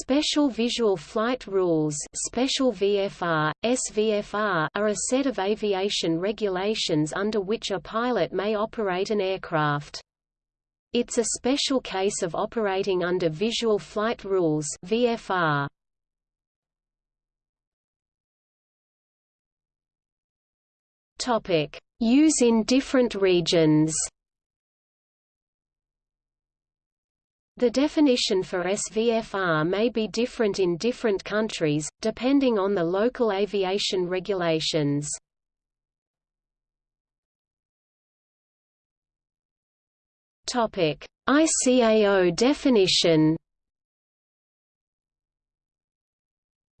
Special Visual Flight Rules Special VFR, SVFR are a set of aviation regulations under which a pilot may operate an aircraft. It's a special case of operating under Visual Flight Rules VFR. Use in different regions. The definition for SVFR may be different in different countries, depending on the local aviation regulations. ICAO definition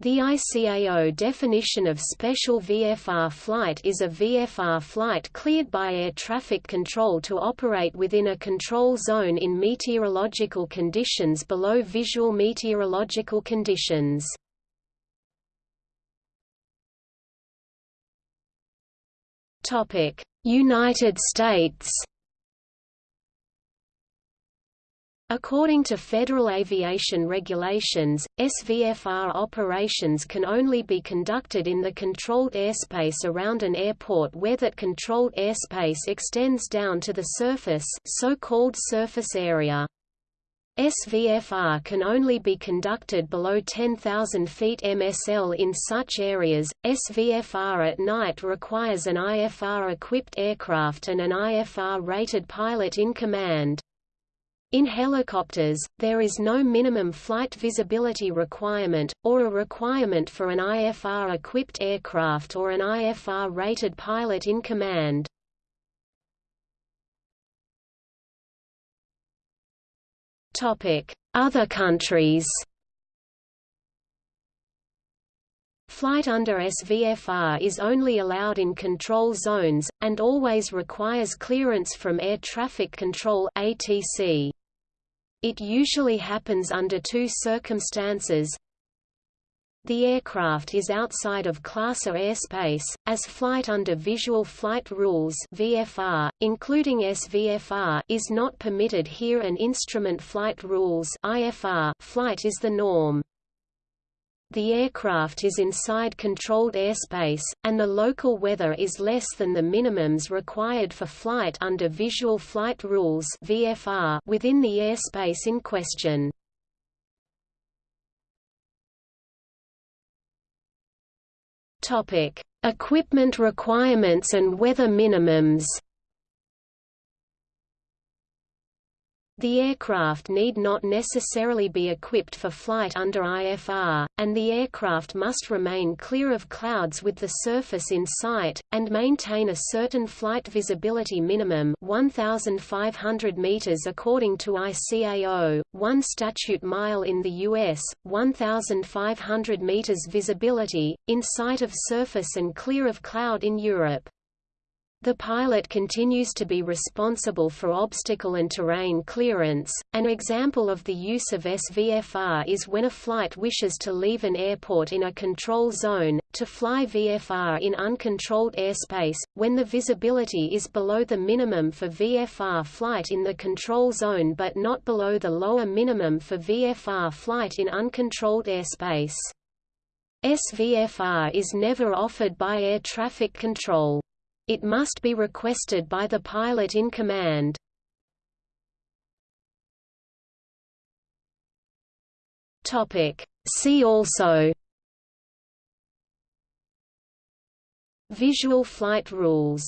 The ICAO definition of special VFR flight is a VFR flight cleared by air traffic control to operate within a control zone in meteorological conditions below visual meteorological conditions. United States According to federal aviation regulations, SVFR operations can only be conducted in the controlled airspace around an airport where that controlled airspace extends down to the surface so-called surface area. SVFR can only be conducted below 10,000 feet MSL in such areas. SVFR at night requires an IFR equipped aircraft and an IFR rated pilot in command. In helicopters, there is no minimum flight visibility requirement, or a requirement for an IFR-equipped aircraft or an IFR-rated pilot in command. Other countries Flight under SVFR is only allowed in control zones, and always requires clearance from Air Traffic Control ATC. It usually happens under two circumstances. The aircraft is outside of Class A airspace, as flight under Visual Flight Rules VFR, including SVFR, is not permitted here and Instrument Flight Rules IFR flight is the norm. The aircraft is inside controlled airspace, and the local weather is less than the minimums required for flight under Visual Flight Rules VFR within the airspace in question. Equipment requirements and weather minimums The aircraft need not necessarily be equipped for flight under IFR, and the aircraft must remain clear of clouds with the surface in sight, and maintain a certain flight visibility minimum 1,500 meters according to ICAO, 1 statute mile in the U.S., 1,500 meters visibility, in sight of surface and clear of cloud in Europe. The pilot continues to be responsible for obstacle and terrain clearance. An example of the use of SVFR is when a flight wishes to leave an airport in a control zone, to fly VFR in uncontrolled airspace, when the visibility is below the minimum for VFR flight in the control zone but not below the lower minimum for VFR flight in uncontrolled airspace. SVFR is never offered by air traffic control. It must be requested by the pilot in command. See also. Visual flight rules